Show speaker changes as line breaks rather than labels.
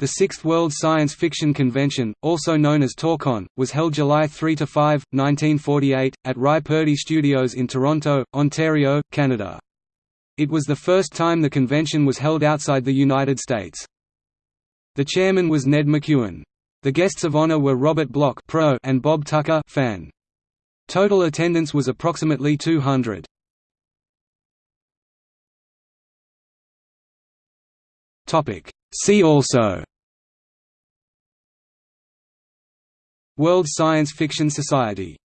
The Sixth World Science Fiction Convention, also known as TorCon, was held July 3–5, 1948, at RAI Purdy Studios in Toronto, Ontario, Canada. It was the first time the convention was held outside the United States. The chairman was Ned McKeown. The guests of honor were Robert Bloch pro and Bob Tucker fan. Total attendance was approximately 200. See also World Science Fiction Society